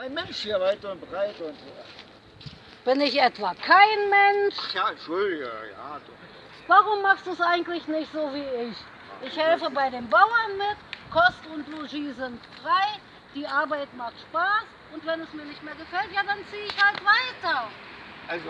Ein Mensch hier weit und breit und. so. Bin ich etwa kein Mensch? Ach ja, Entschuldige, ja. Du. Warum machst du es eigentlich nicht so wie ich? Ich helfe bei den Bauern mit, Kost und Logis sind frei, die Arbeit macht Spaß und wenn es mir nicht mehr gefällt, ja dann ziehe ich halt weiter.